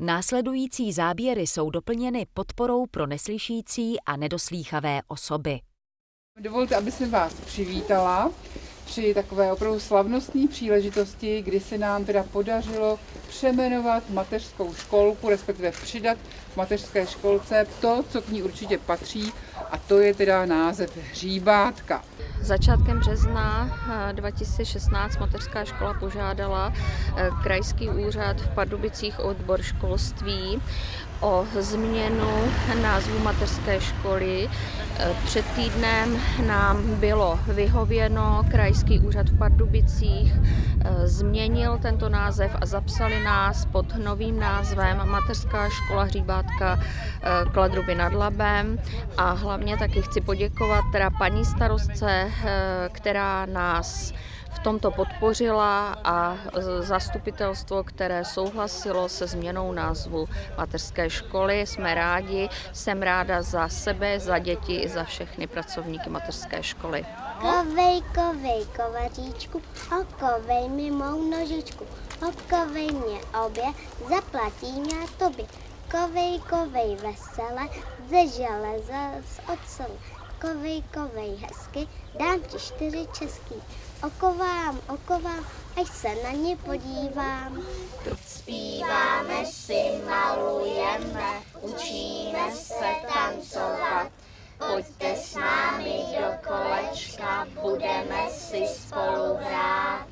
Následující záběry jsou doplněny podporou pro neslyšící a nedoslýchavé osoby. Dovolte, aby jsem vás přivítala při takové opravdu slavnostní příležitosti, kdy se nám teda podařilo přemenovat mateřskou školku, respektive přidat v mateřské školce to, co k ní určitě patří, a to je teda název Hříbátka. Začátkem března 2016 eh, mateřská škola požádala eh, krajský úřad v Pardubicích odbor školství o změnu názvu mateřské školy. Eh, před týdnem nám bylo vyhověno, krajský úřad v Pardubicích změnil tento název a zapsali nás pod novým názvem Mateřská škola Hříbátka Kladruby nad Labem a hlavně taky chci poděkovat teda paní starostce která nás v tomto podpořila a zastupitelstvo, které souhlasilo se změnou názvu mateřské školy. Jsme rádi, jsem ráda za sebe, za děti i za všechny pracovníky mateřské školy. Kovej, kovej, kovaříčku, okovej mi mou nožičku, okovej mě obě, zaplatím já tobě. Kovej, kovej vesele, ze železa, z ocele kovej, kovej hezky, dám ti čtyři český. Okovám, okovám, až se na ně podívám. Zpíváme si, malujeme, učíme se tancovat. Pojďte s námi do kolečka, budeme si spolu hrát.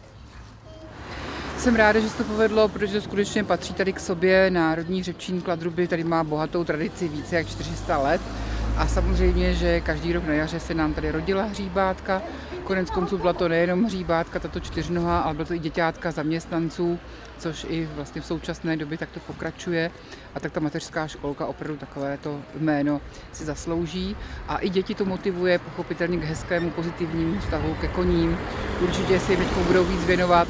Jsem ráda, že se to povedlo, protože to skutečně patří tady k sobě. Národní řepčín Kladruby tady má bohatou tradici více jak 400 let. A samozřejmě, že každý rok na jaře se nám tady rodila hříbátka. Konec konců byla to nejenom hříbátka, tato čtyřnoha, ale byla to i děťátka zaměstnanců, což i vlastně v současné době takto pokračuje. A tak ta mateřská školka opravdu takovéto jméno si zaslouží. A i děti to motivuje pochopitelně k hezkému pozitivnímu vztahu ke koním. Určitě si jim budou víc věnovat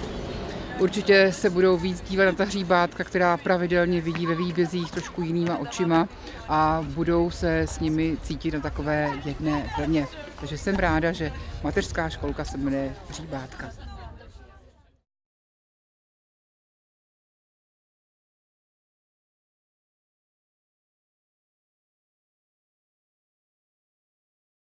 Určitě se budou víc dívat na ta hříbátka, která pravidelně vidí ve výbězích trošku jinýma očima a budou se s nimi cítit na takové jedné vlně. Takže jsem ráda, že mateřská školka se jmenuje Hříbátka.